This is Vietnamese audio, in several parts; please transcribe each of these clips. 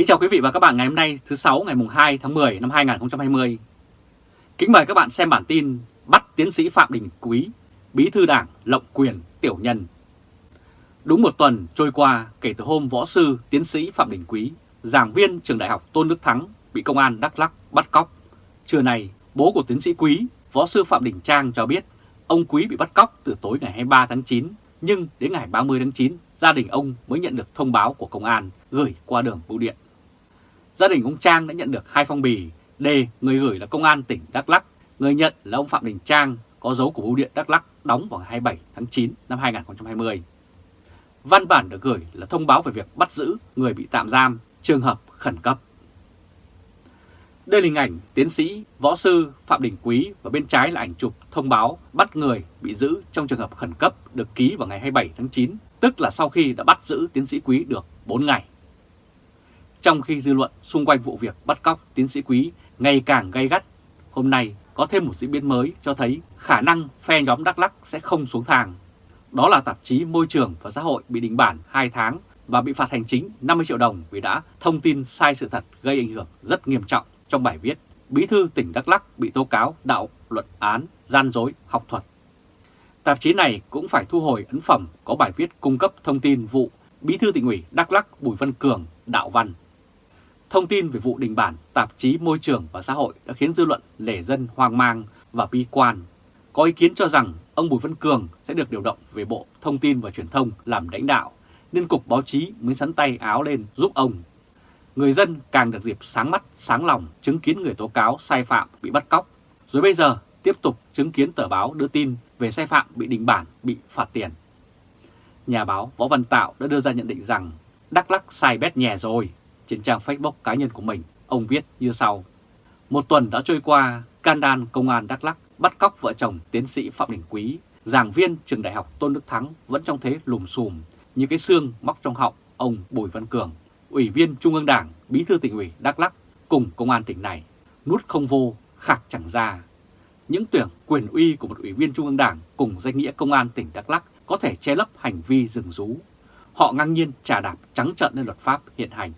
Kính chào quý vị và các bạn ngày hôm nay thứ 6 ngày mùng 2 tháng 10 năm 2020. Kính mời các bạn xem bản tin bắt tiến sĩ Phạm Đình Quý, bí thư đảng lộng quyền tiểu nhân. Đúng một tuần trôi qua kể từ hôm võ sư tiến sĩ Phạm Đình Quý, giảng viên trường đại học Tôn Đức Thắng bị công an Đắk lắc bắt cóc. Trưa nay, bố của tiến sĩ Quý, võ sư Phạm Đình Trang cho biết ông Quý bị bắt cóc từ tối ngày 23 tháng 9, nhưng đến ngày 30 tháng 9, gia đình ông mới nhận được thông báo của công an gửi qua đường bưu điện. Gia đình ông Trang đã nhận được hai phong bì, D người gửi là công an tỉnh Đắk lắc, người nhận là ông Phạm Đình Trang có dấu của bưu điện Đắk lắc đóng vào ngày 27 tháng 9 năm 2020. Văn bản được gửi là thông báo về việc bắt giữ người bị tạm giam, trường hợp khẩn cấp. Đây là hình ảnh tiến sĩ, võ sư Phạm Đình Quý và bên trái là ảnh chụp thông báo bắt người bị giữ trong trường hợp khẩn cấp được ký vào ngày 27 tháng 9, tức là sau khi đã bắt giữ tiến sĩ Quý được 4 ngày. Trong khi dư luận xung quanh vụ việc bắt cóc tiến sĩ Quý ngày càng gay gắt, hôm nay có thêm một diễn biến mới cho thấy khả năng phe nhóm Đắk Lắc sẽ không xuống thang. Đó là tạp chí Môi trường và Xã hội bị đình bản 2 tháng và bị phạt hành chính 50 triệu đồng vì đã thông tin sai sự thật gây ảnh hưởng rất nghiêm trọng trong bài viết Bí thư tỉnh Đắk lắc bị tố cáo đạo luận án, gian dối, học thuật. Tạp chí này cũng phải thu hồi ấn phẩm có bài viết cung cấp thông tin vụ Bí thư tỉnh ủy Đắk lắc Bùi Văn Cường đạo văn. Thông tin về vụ đình bản tạp chí Môi trường và Xã hội đã khiến dư luận lẻ dân hoang mang và bi quan. Có ý kiến cho rằng ông Bùi Văn Cường sẽ được điều động về Bộ Thông tin và Truyền thông làm lãnh đạo, nên Cục Báo chí mới sắn tay áo lên giúp ông người dân càng được dịp sáng mắt, sáng lòng chứng kiến người tố cáo sai phạm bị bắt cóc, rồi bây giờ tiếp tục chứng kiến tờ báo đưa tin về sai phạm bị đình bản, bị phạt tiền. Nhà báo Võ Văn Tạo đã đưa ra nhận định rằng Đắk Lắc sai bét nhè rồi. Trên trang Facebook cá nhân của mình, ông viết như sau. Một tuần đã trôi qua, can đan công an Đắk Lắc bắt cóc vợ chồng tiến sĩ Phạm Đình Quý, giảng viên trường đại học Tôn Đức Thắng vẫn trong thế lùm xùm như cái xương móc trong họng ông Bùi Văn Cường Ủy viên Trung ương Đảng, Bí thư tỉnh ủy Đắk lắc cùng công an tỉnh này, nút không vô, khạc chẳng ra. Những tưởng quyền uy của một ủy viên Trung ương Đảng cùng danh nghĩa công an tỉnh Đắk lắc có thể che lấp hành vi rừng rú. Họ ngang nhiên trà đạp trắng trợn lên luật pháp hiện hành.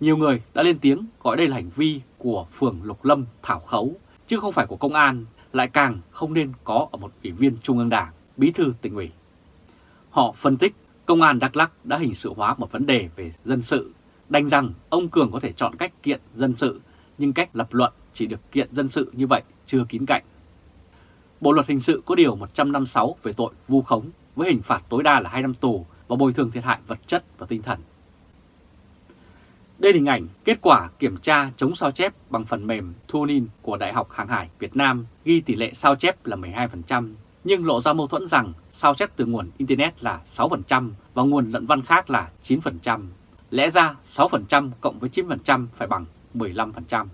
Nhiều người đã lên tiếng gọi đây là hành vi của phường Lục Lâm thảo khấu, chứ không phải của công an, lại càng không nên có ở một ủy viên Trung ương Đảng, bí thư tỉnh ủy. Họ phân tích Công an Đắk lắc đã hình sự hóa một vấn đề về dân sự, đành rằng ông Cường có thể chọn cách kiện dân sự, nhưng cách lập luận chỉ được kiện dân sự như vậy chưa kín cạnh. Bộ luật hình sự có điều 156 về tội vu khống với hình phạt tối đa là 2 năm tù và bồi thường thiệt hại vật chất và tinh thần. Đây là hình ảnh kết quả kiểm tra chống sao chép bằng phần mềm Tunin của Đại học Hàng hải Việt Nam ghi tỷ lệ sao chép là 12%, nhưng lộ ra mâu thuẫn rằng sao chép từ nguồn Internet là 6% và nguồn luận văn khác là 9%. Lẽ ra 6% cộng với 9% phải bằng 15%.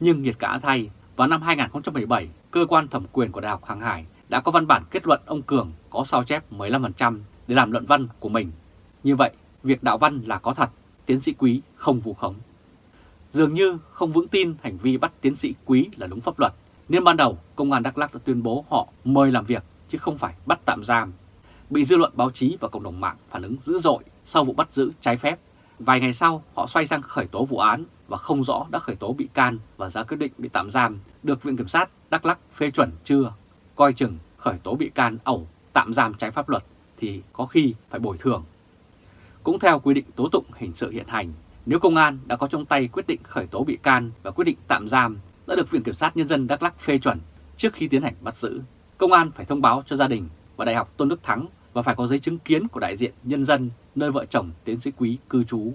Nhưng nghiệt cả thay, vào năm 2017, cơ quan thẩm quyền của Đại học Hàng Hải đã có văn bản kết luận ông Cường có sao chép 15% để làm luận văn của mình. Như vậy, việc đạo văn là có thật, tiến sĩ Quý không vu khống. Dường như không vững tin hành vi bắt tiến sĩ Quý là đúng pháp luật, nên ban đầu Công an Đắk Lắk đã tuyên bố họ mời làm việc chứ không phải bắt tạm giam. Bị dư luận báo chí và cộng đồng mạng phản ứng dữ dội sau vụ bắt giữ trái phép. Vài ngày sau, họ xoay sang khởi tố vụ án và không rõ đã khởi tố bị can và ra quyết định bị tạm giam được Viện Kiểm sát Đắk Lắc phê chuẩn chưa. Coi chừng khởi tố bị can ẩu tạm giam trái pháp luật thì có khi phải bồi thường. Cũng theo quy định tố tụng hình sự hiện hành, nếu công an đã có trong tay quyết định khởi tố bị can và quyết định tạm giam đã được Viện Kiểm sát Nhân dân Đắk Lắc phê chuẩn trước khi tiến hành bắt giữ công an phải thông báo cho gia đình và Đại học Tôn Đức Thắng và phải có giấy chứng kiến của đại diện nhân dân nơi vợ chồng tiến sĩ quý cư trú.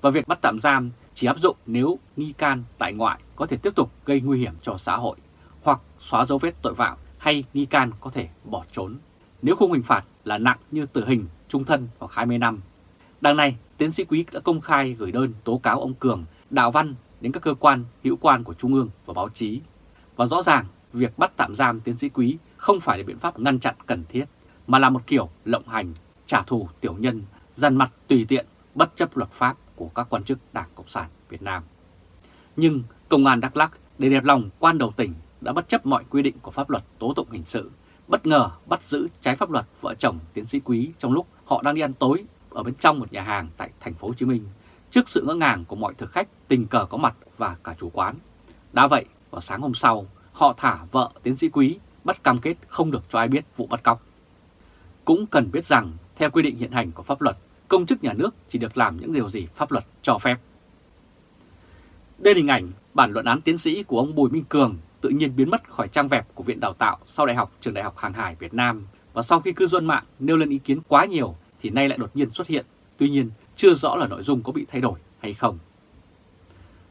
Và việc bắt tạm giam chỉ áp dụng nếu nghi can tại ngoại có thể tiếp tục gây nguy hiểm cho xã hội hoặc xóa dấu vết tội phạm hay nghi can có thể bỏ trốn. Nếu khung hình phạt là nặng như tử hình, trung thân hoặc 20 năm. Đằng này, tiến sĩ Quý đã công khai gửi đơn tố cáo ông Cường, đạo văn đến các cơ quan hữu quan của Trung ương và báo chí. Và rõ ràng, việc bắt tạm giam tiến sĩ Quý không phải là biện pháp ngăn chặn cần thiết, mà là một kiểu lộng hành, trả thù tiểu nhân, dằn mặt tùy tiện, bất chấp luật pháp của các quan chức Đảng Cộng sản Việt Nam. Nhưng Công an Đắk lắc để đẹp lòng quan đầu tỉnh đã bất chấp mọi quy định của pháp luật tố tụng hình sự, bất ngờ bắt giữ trái pháp luật vợ chồng tiến sĩ Quý trong lúc họ đang đi ăn tối ở bên trong một nhà hàng tại thành phố Hồ Chí Minh, trước sự ngỡ ngàng của mọi thực khách tình cờ có mặt và cả chủ quán. Đã vậy, vào sáng hôm sau, họ thả vợ tiến sĩ quý bắt cam kết không được cho ai biết vụ bắt cóc. Cũng cần biết rằng, theo quy định hiện hành của pháp luật, công chức nhà nước chỉ được làm những điều gì pháp luật cho phép. Đây là hình ảnh bản luận án tiến sĩ của ông Bùi Minh Cường tự nhiên biến mất khỏi trang web của Viện Đào tạo sau Đại học Trường Đại học Hàng hải Việt Nam và sau khi cư dân mạng nêu lên ý kiến quá nhiều thì nay lại đột nhiên xuất hiện, tuy nhiên chưa rõ là nội dung có bị thay đổi hay không.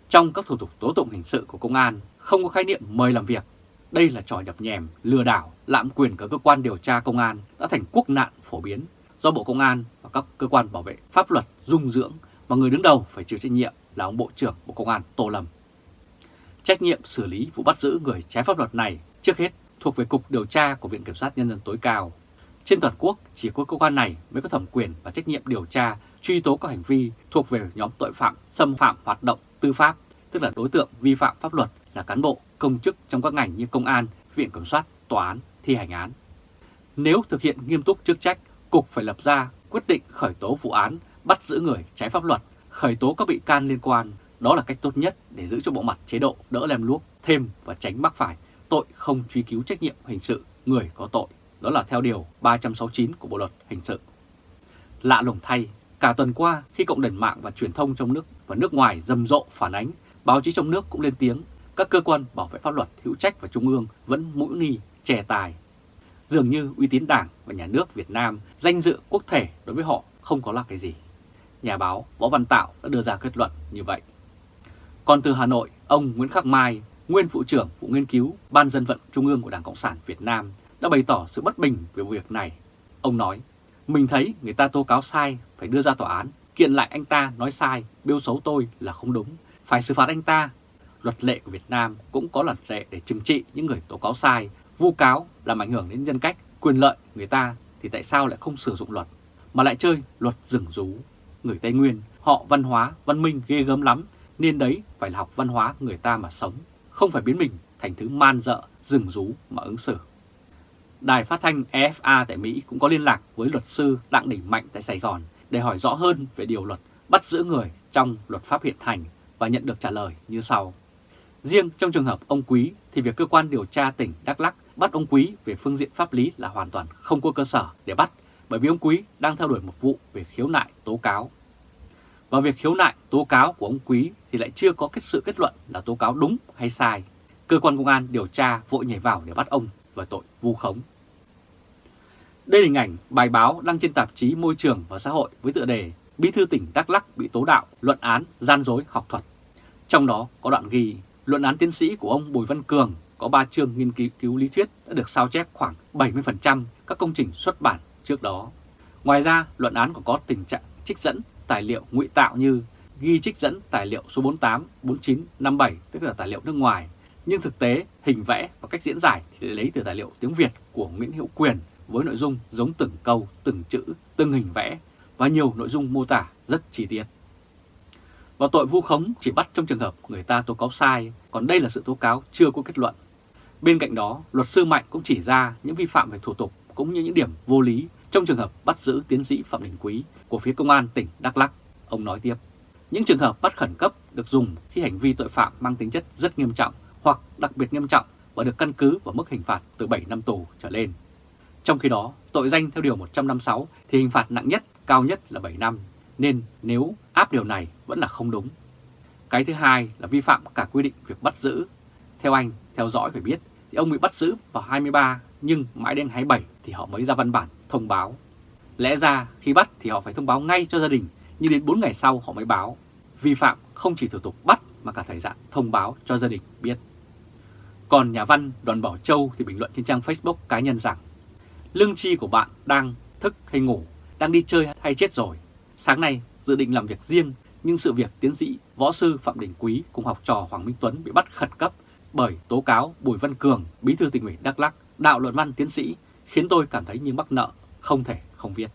Trong các thủ tục tố tụng hình sự của công an không có khái niệm mời làm việc. Đây là trò nhập nhèm, lừa đảo, lạm quyền của cơ quan điều tra công an đã thành quốc nạn phổ biến do Bộ Công an và các cơ quan bảo vệ pháp luật dung dưỡng mà người đứng đầu phải chịu trách nhiệm là ông Bộ trưởng Bộ Công an Tô Lâm. Trách nhiệm xử lý vụ bắt giữ người trái pháp luật này trước hết thuộc về Cục Điều tra của Viện Kiểm sát Nhân dân tối cao. Trên toàn quốc, chỉ có cơ quan này mới có thẩm quyền và trách nhiệm điều tra, truy tố các hành vi thuộc về nhóm tội phạm xâm phạm hoạt động tư pháp, tức là đối tượng vi phạm pháp luật là cán bộ, công chức trong các ngành như công an, viện kiểm soát, tòa án, thi hành án. Nếu thực hiện nghiêm túc chức trách, Cục phải lập ra quyết định khởi tố vụ án, bắt giữ người trái pháp luật, khởi tố các bị can liên quan. Đó là cách tốt nhất để giữ cho bộ mặt chế độ đỡ lem luốc thêm và tránh mắc phải tội không truy cứu trách nhiệm hình sự người có tội. Đó là theo Điều 369 của Bộ Luật Hình sự. Lạ lùng thay, cả tuần qua khi cộng đồng mạng và truyền thông trong nước và nước ngoài rầm rộ phản ánh, báo chí trong nước cũng lên tiếng, các cơ quan bảo vệ pháp luật hữu trách và trung ương vẫn mũi ni, chè tài. Dường như uy tín đảng và nhà nước Việt Nam, danh dự quốc thể đối với họ không có là cái gì. Nhà báo Võ Văn Tạo đã đưa ra kết luận như vậy. Còn từ Hà Nội, ông Nguyễn Khắc Mai, nguyên phụ trưởng vụ nghiên cứu Ban dân vận Trung ương của Đảng Cộng sản Việt Nam đã bày tỏ sự bất bình về việc này. Ông nói, mình thấy người ta tố cáo sai phải đưa ra tòa án, kiện lại anh ta nói sai, biêu xấu tôi là không đúng, phải xử phạt anh ta. Luật lệ của Việt Nam cũng có luật lệ để trừng trị những người tố cáo sai, vu cáo làm ảnh hưởng đến nhân cách, quyền lợi người ta thì tại sao lại không sử dụng luật, mà lại chơi luật rừng rú. Người Tây Nguyên, họ văn hóa, văn minh ghê gớm lắm, nên đấy phải là học văn hóa người ta mà sống, không phải biến mình thành thứ man dợ, rừng rú mà ứng xử. Đài phát thanh EFA tại Mỹ cũng có liên lạc với luật sư Đặng Đình Mạnh tại Sài Gòn để hỏi rõ hơn về điều luật bắt giữ người trong luật pháp hiện hành và nhận được trả lời như sau. Riêng trong trường hợp ông Quý thì việc cơ quan điều tra tỉnh Đắk Lắk bắt ông Quý về phương diện pháp lý là hoàn toàn không có cơ sở để bắt, bởi vì ông Quý đang theo đuổi một vụ về khiếu nại tố cáo. Và việc khiếu nại tố cáo của ông Quý thì lại chưa có kết sự kết luận là tố cáo đúng hay sai. Cơ quan công an điều tra vội nhảy vào để bắt ông và tội vu khống. Đây là hình ảnh bài báo đăng trên tạp chí Môi trường và Xã hội với tựa đề Bí thư tỉnh Đắk Lắk bị tố đạo, luận án, gian dối học thuật. Trong đó có đoạn ghi luận án tiến sĩ của ông Bùi Văn Cường có 3 chương nghiên cứu, cứu lý thuyết đã được sao chép khoảng 70% các công trình xuất bản trước đó. Ngoài ra, luận án còn có tình trạng trích dẫn tài liệu ngụy tạo như ghi trích dẫn tài liệu số 48, 49, 57 tức là tài liệu nước ngoài nhưng thực tế, hình vẽ và cách diễn giải thì lấy từ tài liệu tiếng Việt của Nguyễn Hữu Quyền với nội dung giống từng câu, từng chữ, từng hình vẽ và nhiều nội dung mô tả rất chi tiết. Và tội vu khống chỉ bắt trong trường hợp người ta tố cáo sai, còn đây là sự tố cáo chưa có kết luận. Bên cạnh đó, luật sư Mạnh cũng chỉ ra những vi phạm về thủ tục cũng như những điểm vô lý trong trường hợp bắt giữ tiến sĩ Phạm Đình Quý của phía công an tỉnh Đắk lắc Ông nói tiếp, những trường hợp bắt khẩn cấp được dùng khi hành vi tội phạm mang tính chất rất nghiêm trọng hoặc đặc biệt nghiêm trọng và được căn cứ vào mức hình phạt từ 7 năm tù trở lên. Trong khi đó, tội danh theo Điều 156 thì hình phạt nặng nhất, cao nhất là 7 năm, nên nếu áp điều này vẫn là không đúng. Cái thứ hai là vi phạm cả quy định việc bắt giữ. Theo anh, theo dõi phải biết, thì ông bị bắt giữ vào 23 nhưng mãi đến 27 thì họ mới ra văn bản thông báo. Lẽ ra khi bắt thì họ phải thông báo ngay cho gia đình, nhưng đến 4 ngày sau họ mới báo. Vi phạm không chỉ thủ tục bắt mà cả thời gian thông báo cho gia đình biết. Còn nhà văn Đoàn Bảo Châu thì bình luận trên trang Facebook cá nhân rằng Lương chi của bạn đang thức hay ngủ, đang đi chơi hay chết rồi. Sáng nay dự định làm việc riêng nhưng sự việc tiến sĩ võ sư Phạm Đình Quý cùng học trò Hoàng Minh Tuấn bị bắt khẩn cấp bởi tố cáo Bùi Văn Cường, bí thư tỉnh ủy Đắk lắc đạo luận văn tiến sĩ khiến tôi cảm thấy như mắc nợ, không thể không viết.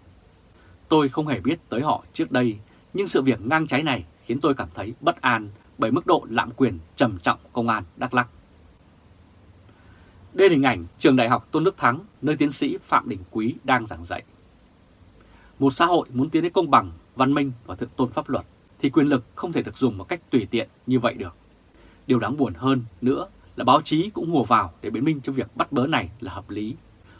Tôi không hề biết tới họ trước đây, nhưng sự việc ngang trái này khiến tôi cảm thấy bất an bởi mức độ lạm quyền trầm trọng công an Đắk lắc đây là hình ảnh trường đại học Tôn Đức Thắng, nơi tiến sĩ Phạm Đình Quý đang giảng dạy. Một xã hội muốn tiến đến công bằng, văn minh và thượng tôn pháp luật thì quyền lực không thể được dùng một cách tùy tiện như vậy được. Điều đáng buồn hơn nữa là báo chí cũng hùa vào để biện minh cho việc bắt bớ này là hợp lý.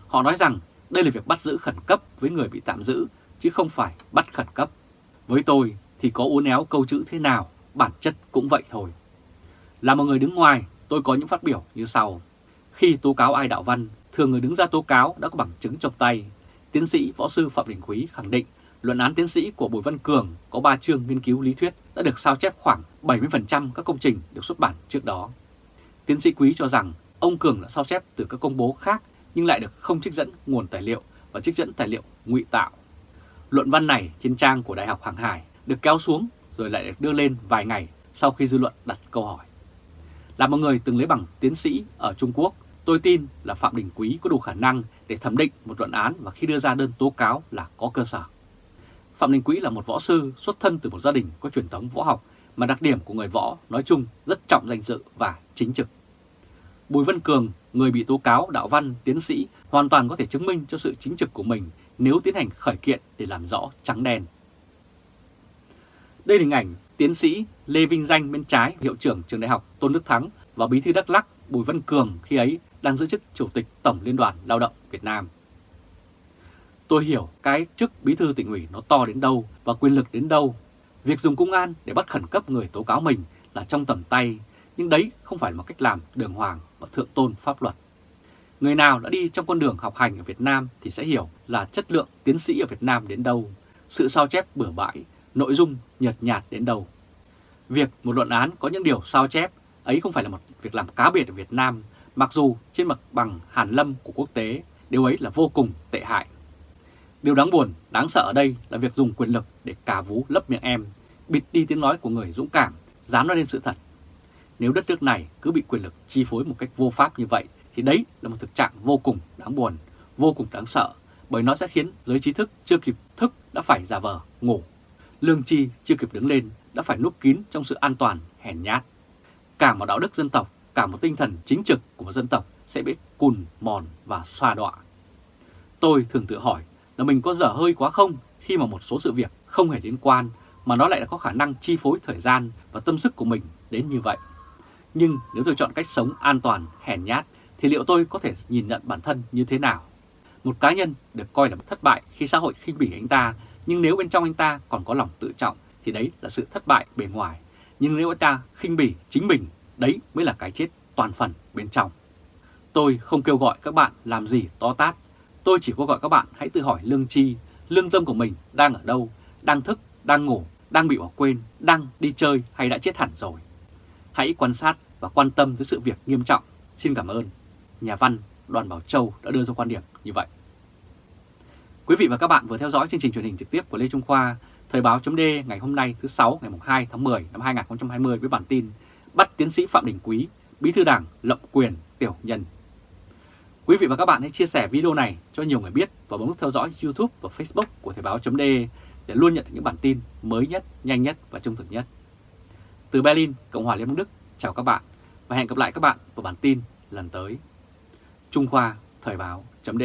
Họ nói rằng đây là việc bắt giữ khẩn cấp với người bị tạm giữ, chứ không phải bắt khẩn cấp. Với tôi thì có uốn éo câu chữ thế nào, bản chất cũng vậy thôi. Là một người đứng ngoài, tôi có những phát biểu như sau. Khi tố cáo ai đạo văn, thường người đứng ra tố cáo đã có bằng chứng trong tay. Tiến sĩ võ sư Phạm Đình Quý khẳng định luận án tiến sĩ của Bùi Văn Cường có 3 chương nghiên cứu lý thuyết đã được sao chép khoảng 70% các công trình được xuất bản trước đó. Tiến sĩ Quý cho rằng ông Cường đã sao chép từ các công bố khác nhưng lại được không trích dẫn nguồn tài liệu và trích dẫn tài liệu ngụy tạo. Luận văn này trên trang của Đại học Hàng Hải được kéo xuống rồi lại được đưa lên vài ngày sau khi dư luận đặt câu hỏi. Là một người từng lấy bằng tiến sĩ ở Trung Quốc, tôi tin là Phạm Đình Quý có đủ khả năng để thẩm định một luận án và khi đưa ra đơn tố cáo là có cơ sở. Phạm Đình Quý là một võ sư xuất thân từ một gia đình có truyền thống võ học mà đặc điểm của người võ nói chung rất trọng danh dự và chính trực. Bùi Văn Cường, người bị tố cáo đạo văn, tiến sĩ, hoàn toàn có thể chứng minh cho sự chính trực của mình nếu tiến hành khởi kiện để làm rõ trắng đen. Đây là hình ảnh tiến sĩ Lê Vinh Danh bên trái hiệu trưởng trường đại học Tôn Đức Thắng và bí thư Đắk Lắc Bùi Văn Cường khi ấy đang giữ chức Chủ tịch Tổng Liên đoàn Lao động Việt Nam. Tôi hiểu cái chức bí thư tỉnh ủy nó to đến đâu và quyền lực đến đâu. Việc dùng công an để bắt khẩn cấp người tố cáo mình là trong tầm tay, nhưng đấy không phải là một cách làm đường hoàng và thượng tôn pháp luật. Người nào đã đi trong con đường học hành ở Việt Nam thì sẽ hiểu là chất lượng tiến sĩ ở Việt Nam đến đâu, sự sao chép bừa bãi, nội dung nhợt nhạt đến đâu. Việc một luận án có những điều sao chép ấy không phải là một việc làm cá biệt ở Việt Nam, mặc dù trên mặt bằng hàn lâm của quốc tế, điều ấy là vô cùng tệ hại. Điều đáng buồn, đáng sợ ở đây là việc dùng quyền lực để cà vú lấp miệng em, bịt đi tiếng nói của người dũng cảm, dám nói lên sự thật. Nếu đất nước này cứ bị quyền lực chi phối một cách vô pháp như vậy, thì đấy là một thực trạng vô cùng đáng buồn, vô cùng đáng sợ, bởi nó sẽ khiến giới trí thức chưa kịp thức đã phải giả vờ ngủ. Lương tri chưa kịp đứng lên đã phải núp kín trong sự an toàn hèn nhát. Cả một đạo đức dân tộc, cả một tinh thần chính trực của một dân tộc sẽ bị cùn, mòn và xoa đọa. Tôi thường tự hỏi là mình có dở hơi quá không khi mà một số sự việc không hề liên quan mà nó lại có khả năng chi phối thời gian và tâm sức của mình đến như vậy. Nhưng nếu tôi chọn cách sống an toàn, hèn nhát thì liệu tôi có thể nhìn nhận bản thân như thế nào? Một cá nhân được coi là thất bại khi xã hội khinh bỉ anh ta, nhưng nếu bên trong anh ta còn có lòng tự trọng thì đấy là sự thất bại bề ngoài. Nhưng nếu anh ta khinh bỉ chính mình, đấy mới là cái chết toàn phần bên trong. Tôi không kêu gọi các bạn làm gì to tát, tôi chỉ có gọi các bạn hãy tự hỏi lương chi, lương tâm của mình đang ở đâu, đang thức, đang ngủ, đang bị bỏ quên, đang đi chơi hay đã chết hẳn rồi. Hãy quan sát và quan tâm tới sự việc nghiêm trọng. Xin cảm ơn. Nhà văn Đoàn Bảo Châu đã đưa ra quan điểm như vậy. Quý vị và các bạn vừa theo dõi chương trình truyền hình trực tiếp của Lê Trung Khoa, Thời báo chấm ngày hôm nay thứ 6 ngày 2 tháng 10 năm 2020 với bản tin Bắt tiến sĩ Phạm Đình Quý, bí thư đảng lộng quyền tiểu nhân. Quý vị và các bạn hãy chia sẻ video này cho nhiều người biết và bấm nút theo dõi YouTube và Facebook của Thời báo chấm để luôn nhận được những bản tin mới nhất, nhanh nhất và trung thực nhất. Từ Berlin, Cộng hòa Liên bang Đức, chào các bạn và hẹn gặp lại các bạn vào bản tin lần tới. Trung Khoa Thời báo chấm